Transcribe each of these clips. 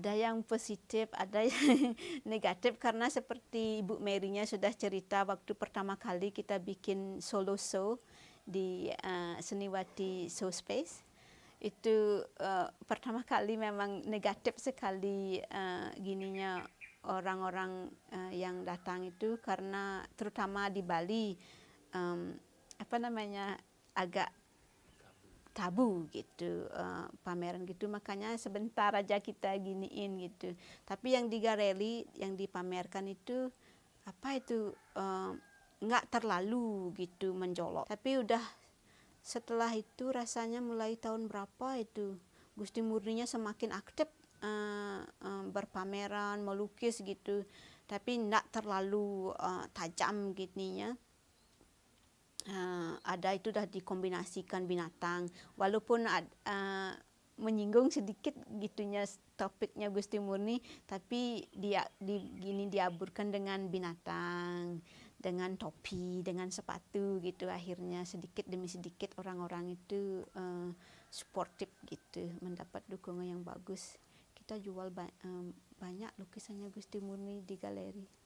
Ada yang positif, ada yang negatif. Karena seperti Ibu Mary-nya sudah cerita waktu pertama kali kita bikin solo show di uh, Seniwati Show Space itu uh, pertama kali memang negatif sekali uh, gininya orang-orang uh, yang datang itu. Karena terutama di Bali um, apa namanya agak tabu gitu uh, pameran gitu. Makanya sebentar aja kita giniin gitu. Tapi yang di Gareli yang dipamerkan itu apa itu uh, nggak terlalu gitu menjolok. Tapi udah setelah itu rasanya mulai tahun berapa itu Gusti Murninya semakin aktif uh, uh, berpameran melukis gitu. Tapi nggak terlalu uh, tajam gitunya uh, ada itu dah dikombinasikan binatang. Walaupun uh, menyinggung sedikit gitunya topiknya Gusti Murni tapi dia di gini diaburkan dengan binatang dengan topi dengan sepatu gitu. Akhirnya sedikit demi sedikit orang-orang itu uh, sportif gitu mendapat dukungan yang bagus. Kita jual ba um, banyak lukisannya Gusti Murni di galeri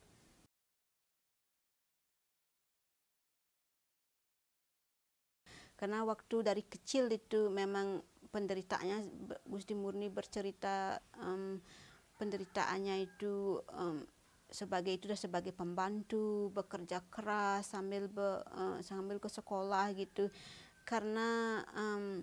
karena waktu dari kecil itu memang penderitaannya Gusti Murni bercerita um, penderitaannya itu um, sebagai itu sebagai pembantu bekerja keras sambil be, uh, sambil ke sekolah gitu. Karena um,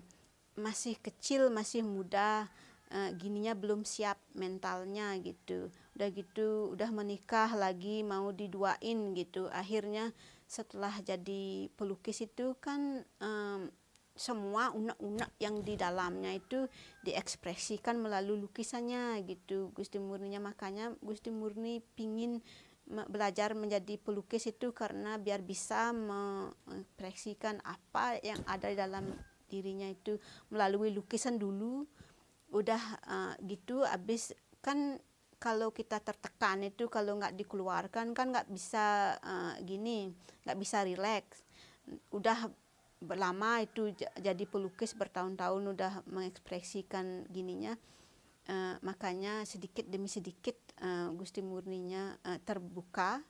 masih kecil masih muda uh, gininya belum siap mentalnya gitu. Udah gitu udah menikah lagi mau diduain gitu. Akhirnya setelah jadi pelukis itu kan um, semua unek-unek yang di dalamnya itu diekspresikan melalui lukisannya gitu. Gusti Murninya makanya Gusti Murni pingin belajar menjadi pelukis itu karena biar bisa mengekspresikan apa yang ada di dalam dirinya itu melalui lukisan dulu udah uh, gitu habis kan kalau kita tertekan itu kalau nggak dikeluarkan kan nggak bisa uh, gini nggak bisa rileks. Udah lama itu jadi pelukis bertahun-tahun udah mengekspresikan gininya uh, makanya sedikit demi sedikit uh, Gusti Murninya uh, terbuka.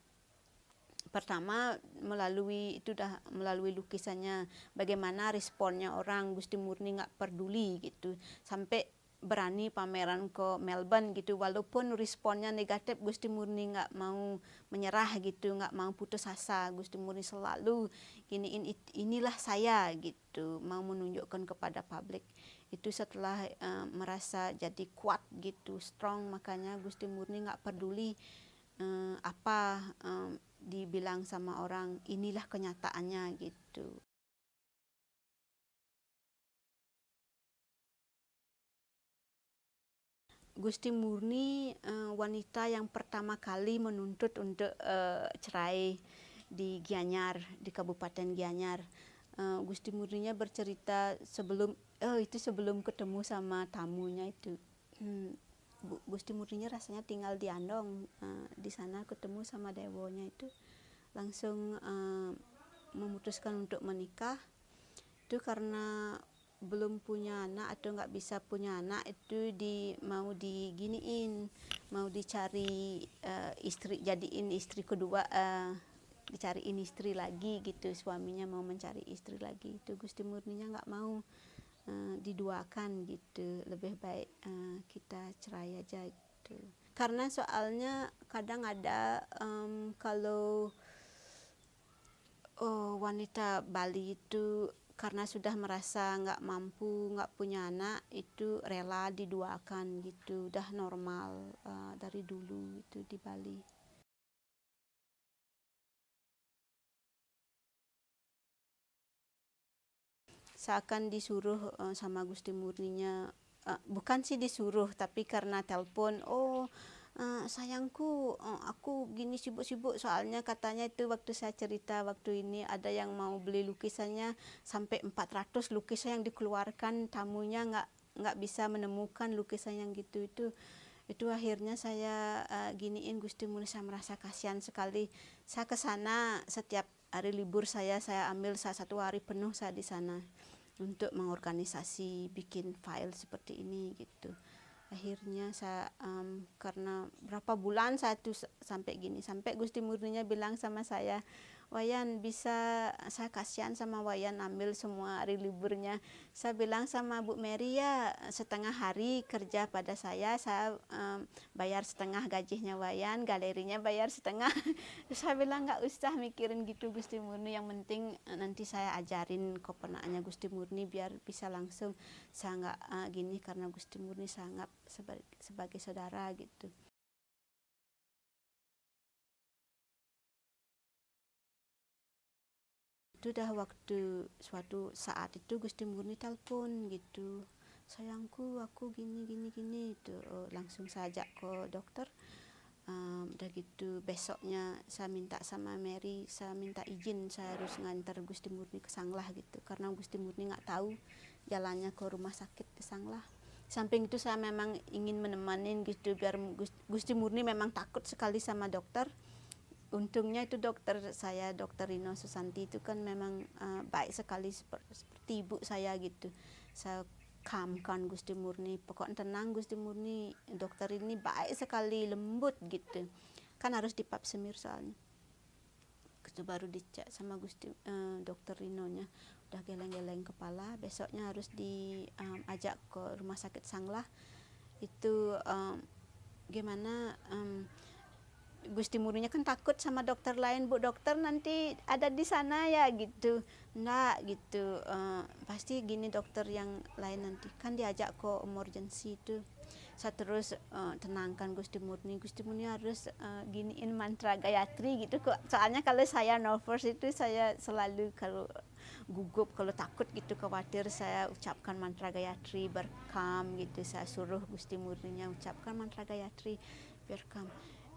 Pertama melalui itu dah melalui lukisannya bagaimana responnya orang Gusti Murni nggak peduli gitu. Sampai berani pameran ke Melbourne gitu. Walaupun responnya negatif Gusti Murni nggak mau menyerah gitu nggak mau putus asa. Gusti Murni selalu gini in, inilah saya gitu. Mau menunjukkan kepada publik. Itu setelah uh, merasa jadi kuat gitu strong. Makanya Gusti Murni nggak peduli uh, apa uh, dibilang sama orang inilah kenyataannya gitu Gusti Murni uh, wanita yang pertama kali menuntut untuk uh, cerai di Gianyar di Kabupaten Gianyar. Uh, Gusti Murninya bercerita sebelum oh itu sebelum ketemu sama tamunya itu. Hmm, Gusti Murninya rasanya tinggal di Andong uh, di sana ketemu sama dewonya itu langsung uh, memutuskan untuk menikah itu karena belum punya anak atau nggak bisa punya anak itu di mau diginiin mau dicari uh, istri jadiin istri kedua uh, dicariin istri lagi gitu suaminya mau mencari istri lagi itu Gusti Murninya nggak mau uh, diduakan gitu lebih baik uh, kita cerai aja gitu. Karena soalnya kadang ada um, kalau oh, wanita Bali itu karena sudah merasa nggak mampu nggak punya anak itu rela diduakan gitu. Udah normal uh, dari dulu itu di Bali. Seakan disuruh uh, sama Gusti Murninya uh, bukan sih disuruh tapi karena telepon oh uh, sayangku uh, aku gini sibuk-sibuk soalnya katanya itu waktu saya cerita waktu ini ada yang mau beli lukisannya sampai 400 lukisan yang dikeluarkan tamunya nggak nggak bisa menemukan lukisan yang gitu. Itu itu akhirnya saya uh, giniin Gusti Muni saya merasa kasihan sekali. Saya ke sana setiap hari libur saya saya ambil saya satu hari penuh saya di sana untuk mengorganisasi bikin file seperti ini gitu akhirnya saya um, karena berapa bulan saya tuh sampai gini. Sampai Gusti Murninya bilang sama saya Wayan bisa saya kasihan sama Wayan ambil semua hari liburnya. Saya bilang sama Bu Mary ya setengah hari kerja pada saya saya um, bayar setengah gajinya Wayan galerinya bayar setengah. Saya bilang nggak usah mikirin gitu Gusti Murni. Yang penting eh, nanti saya ajarin keponakannya Gusti Murni biar bisa langsung. Saya nggak uh, gini karena Gusti Murni sangat sebagai, sebagai saudara gitu itu dah waktu suatu saat itu Gusti Murni telepon gitu. Sayangku aku gini gini gini itu. Oh, langsung saja ke dokter. Um, udah gitu besoknya saya minta sama Mary saya minta izin saya harus ngantar Gusti Murni ke Sanglah gitu. Karena Gusti Murni nggak tahu jalannya ke rumah sakit ke Sanglah samping itu saya memang ingin menemani gitu biar Gusti Murni memang takut sekali sama dokter untungnya itu dokter saya dokter Rino Susanti itu kan memang uh, baik sekali seperti, seperti ibu saya gitu. Saya kamkan Gusti Murni pokoknya tenang Gusti Murni dokter ini baik sekali lembut gitu. Kan harus dipap semir soalnya. Itu baru dicek sama Gusti uh, dokter Rino nya udah geleng-geleng kepala besoknya harus diajak um, ke rumah sakit Sanglah. Itu um, gimana um, Gusti Murinya kan takut sama dokter lain bu dokter nanti ada di sana ya gitu. Enggak gitu. Uh, pasti gini dokter yang lain nanti. Kan diajak ke emergency itu. Saya terus uh, tenangkan Gusti Murni. Gusti Murni harus uh, giniin mantra Gayatri gitu kok. Soalnya kalau saya nervous itu saya selalu kalau gugup kalau takut gitu khawatir saya ucapkan mantra Gayatri berkam gitu. Saya suruh Gusti Murninya ucapkan mantra Gayatri berkam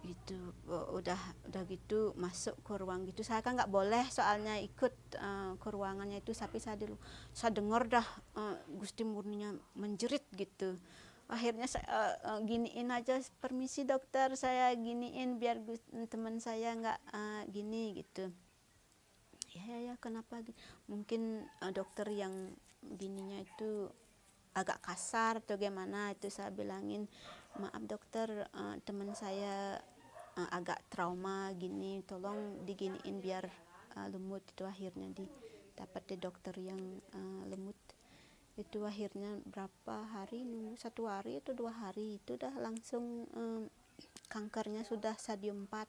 gitu udah udah gitu masuk ke ruang gitu. Saya kan nggak boleh soalnya ikut uh, ke ruangannya itu tapi saya dulu saya dengar dah uh, Gusti Murninya menjerit gitu. Akhirnya saya uh, giniin aja permisi dokter saya giniin biar teman saya nggak uh, gini gitu. Ya ya, ya kenapa mungkin uh, dokter yang gininya itu agak kasar atau gimana itu saya bilangin maaf dokter uh, teman saya uh, agak trauma gini tolong diginiin biar uh, lemut itu akhirnya di dapat di dokter yang uh, lemut itu akhirnya berapa hari satu hari atau dua hari? Itu dah langsung um, kankernya sudah stadium 4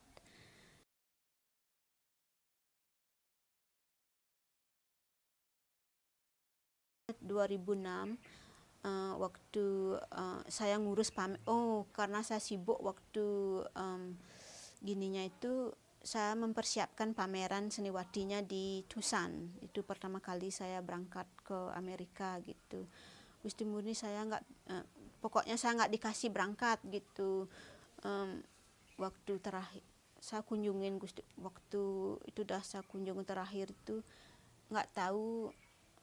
2006 uh, waktu uh, saya ngurus pam oh karena saya sibuk waktu um, gininya itu saya mempersiapkan pameran seni wadinya di Tucson. Itu pertama kali saya berangkat ke Amerika gitu. Gusti Murni saya nggak eh, pokoknya saya nggak dikasih berangkat gitu. Um, waktu terakhir saya kunjungin Gusti waktu itu dah saya kunjungi terakhir itu nggak tahu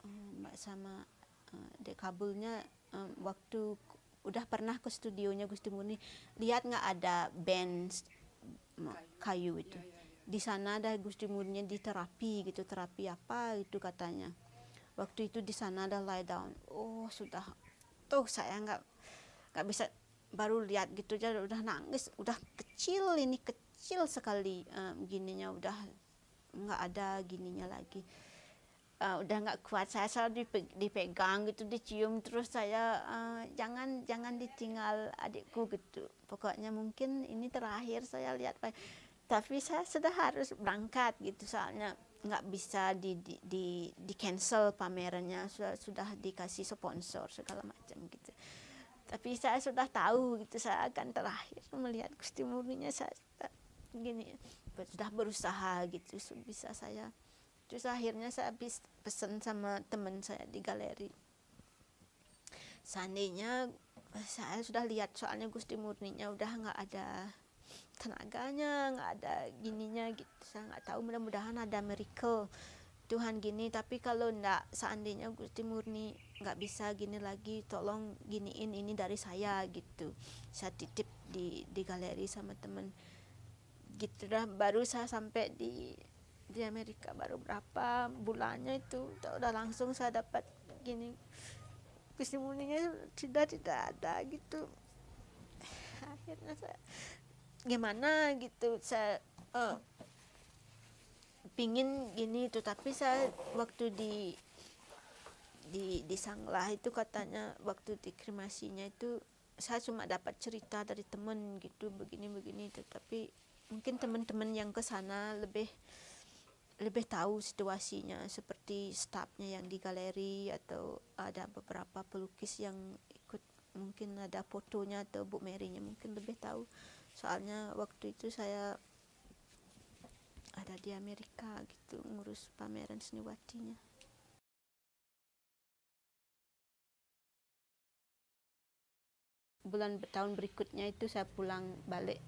um, mbak sama uh, dek kabulnya um, waktu udah pernah ke studionya Gusti Murni lihat nggak ada band kayu itu? di sana ada Gusti Murni di terapi gitu terapi apa itu katanya. Waktu itu di sana ada lie down. Oh sudah. Tuh saya nggak nggak bisa baru lihat gitu aja udah nangis. Udah kecil ini kecil sekali um, gininya. Udah nggak ada gininya lagi uh, udah nggak kuat saya selalu dipegang gitu dicium terus saya uh, jangan jangan ditinggal adikku gitu. Pokoknya mungkin ini terakhir saya lihat tapi saya sudah harus berangkat gitu soalnya nggak bisa di di di, di cancel pamerannya sudah sudah dikasih sponsor segala macam gitu. Tapi saya sudah tahu gitu saya akan terakhir melihat Gusti Murninya saya gini sudah berusaha gitu bisa saya terus akhirnya saya habis pesan sama teman saya di galeri. Seandainya saya sudah lihat soalnya Gusti Murninya udah nggak ada tenaganya nggak ada gininya gitu. Saya nggak tahu mudah-mudahan ada miracle Tuhan gini. Tapi kalau ndak seandainya Gusti Murni nggak bisa gini lagi tolong giniin ini dari saya gitu. Saya titip di di galeri sama temen. Gitu dah baru saya sampai di di Amerika baru berapa bulannya itu. Udah langsung saya dapat gini kesimpulannya sudah tidak ada gitu. Akhirnya saya gimana gitu saya uh, pingin gini itu tapi saya waktu di di di Sanglah itu katanya waktu di kremasinya itu saya cuma dapat cerita dari teman gitu begini begini tetapi mungkin teman-teman yang ke sana lebih lebih tahu situasinya seperti stafnya yang di galeri atau ada beberapa pelukis yang ikut mungkin ada fotonya atau Bu Mary-nya mungkin lebih tahu. Soalnya waktu itu saya ada di Amerika gitu ngurus pameran seniwatinya bulan tahun berikutnya itu saya pulang balik.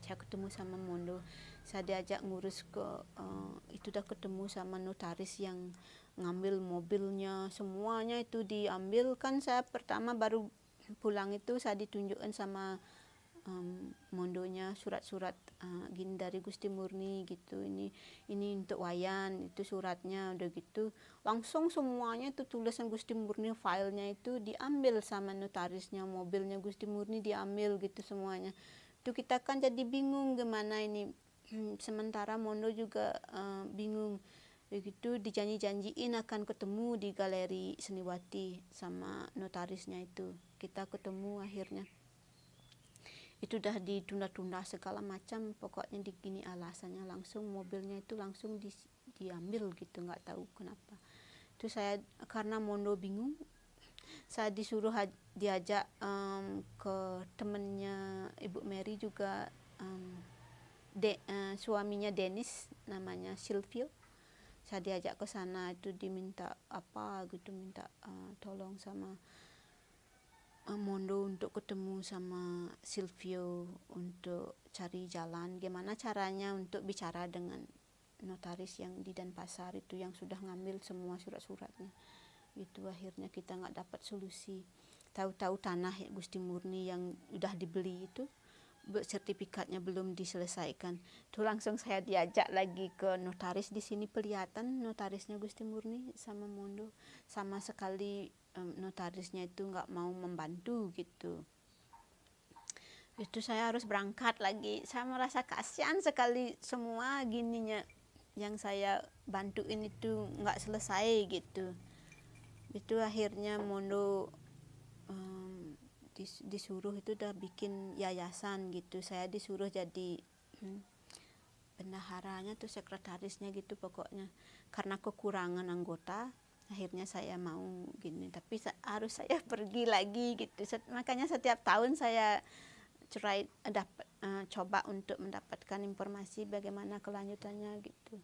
Saya ketemu sama Mondo saya diajak ngurus ke uh, itu udah ketemu sama notaris yang ngambil mobilnya. Semuanya itu diambil. Kan saya pertama baru pulang itu saya ditunjukkan sama um, mondonya surat-surat uh, gini dari Gusti Murni gitu. Ini ini untuk wayan itu suratnya udah gitu. Langsung semuanya itu tulisan Gusti Murni filenya itu diambil sama notarisnya mobilnya Gusti Murni diambil gitu semuanya. Itu kita kan jadi bingung gimana ini sementara Mondo juga uh, bingung. Begitu dijanji-janjiin akan ketemu di galeri Seniwati sama notarisnya itu. Kita ketemu akhirnya. Itu udah ditunda-tunda segala macam. Pokoknya di gini alasannya langsung mobilnya itu langsung di, diambil gitu nggak tahu kenapa. Itu saya karena Mondo bingung saya disuruh diajak um, ke temennya Ibu Mary juga um, de, uh, suaminya Dennis namanya Silvio saya diajak ke sana itu diminta apa gitu minta uh, tolong sama uh, Mondo untuk ketemu sama Silvio untuk cari jalan. Gimana caranya untuk bicara dengan notaris yang di Denpasar itu yang sudah ngambil semua surat-suratnya. Itu akhirnya kita nggak dapat solusi. Tahu-tahu tanah Gusti Murni yang udah dibeli itu sertifikatnya belum diselesaikan. Tuh langsung saya diajak lagi ke notaris di sini kelihatan notarisnya Gusti Murni sama Mondo sama sekali um, notarisnya itu nggak mau membantu gitu. Itu saya harus berangkat lagi. Saya merasa kasihan sekali semua gininya yang saya bantuin itu nggak selesai gitu. Itu akhirnya Mondo dis, disuruh itu udah bikin yayasan gitu. Saya disuruh jadi hmm, bendaharanya tuh sekretarisnya gitu pokoknya. Karena kekurangan anggota akhirnya saya mau gini. Tapi harus saya pergi lagi gitu. Makanya setiap tahun saya try dapat uh, coba untuk mendapatkan informasi bagaimana kelanjutannya gitu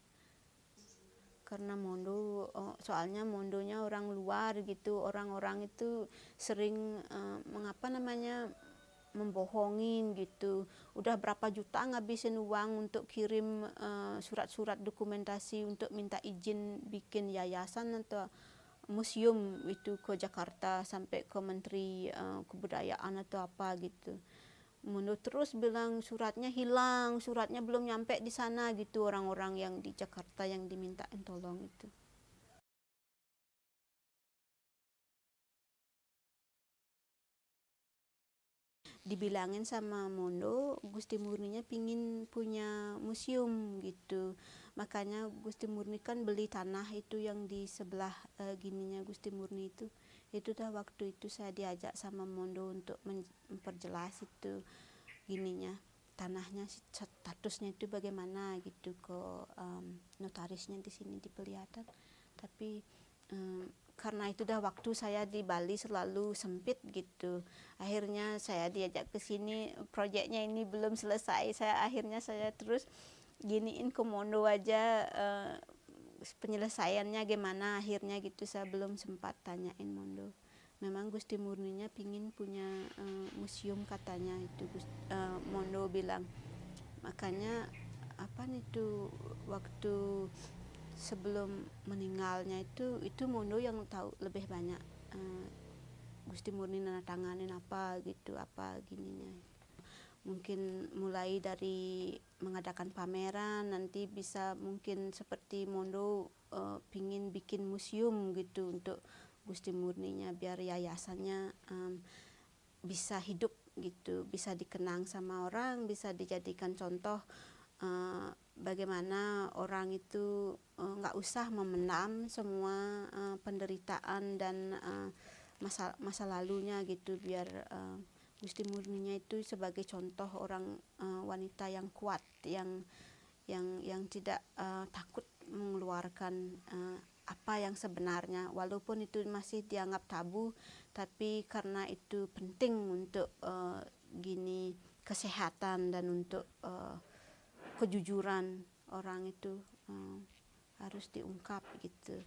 karena Mondo oh, soalnya Mondonya orang luar gitu. Orang-orang itu sering uh, mengapa namanya membohongin gitu. Udah berapa juta ngabisin uang untuk kirim eh, surat-surat uh, dokumentasi untuk minta izin bikin yayasan atau museum itu ke Jakarta sampai ke Menteri uh, Kebudayaan atau apa gitu Menurut terus bilang suratnya hilang, suratnya belum nyampe di sana gitu orang-orang yang di Jakarta yang dimintain tolong itu. dibilangin sama Mondo Gusti Murninya pingin punya museum gitu makanya Gusti Murni kan beli tanah itu yang di sebelah uh, gininya Gusti Murni itu itu dah waktu itu saya diajak sama Mondo untuk memperjelas itu gininya tanahnya statusnya itu bagaimana gitu ke um, notarisnya di sini di Pelihatan tapi um, karena itu dah waktu saya di Bali selalu sempit gitu. Akhirnya saya diajak ke sini proyeknya ini belum selesai. Saya akhirnya saya terus giniin ke Mondo aja uh, penyelesaiannya gimana akhirnya gitu saya belum sempat tanyain Mondo. Memang Gusti Murninya pingin punya uh, museum katanya itu uh, Mondo bilang. Makanya apa nih tuh waktu sebelum meninggalnya itu itu Mondo yang tahu lebih banyak uh, Gusti Murni tanganin apa gitu apa gininya mungkin mulai dari mengadakan pameran nanti bisa mungkin seperti Mondo uh, pingin bikin museum gitu untuk Gusti Murninya biar yayasannya um, bisa hidup gitu bisa dikenang sama orang bisa dijadikan contoh uh, bagaimana orang itu nggak uh, usah memendam semua uh, penderitaan dan uh, masa masa lalunya gitu biar uh, Gusti Murninya itu sebagai contoh orang uh, wanita yang kuat yang yang yang tidak uh, takut mengeluarkan uh, apa yang sebenarnya. Walaupun itu masih dianggap tabu tapi karena itu penting untuk uh, gini kesehatan dan untuk uh, kejujuran orang itu uh, harus diungkap gitu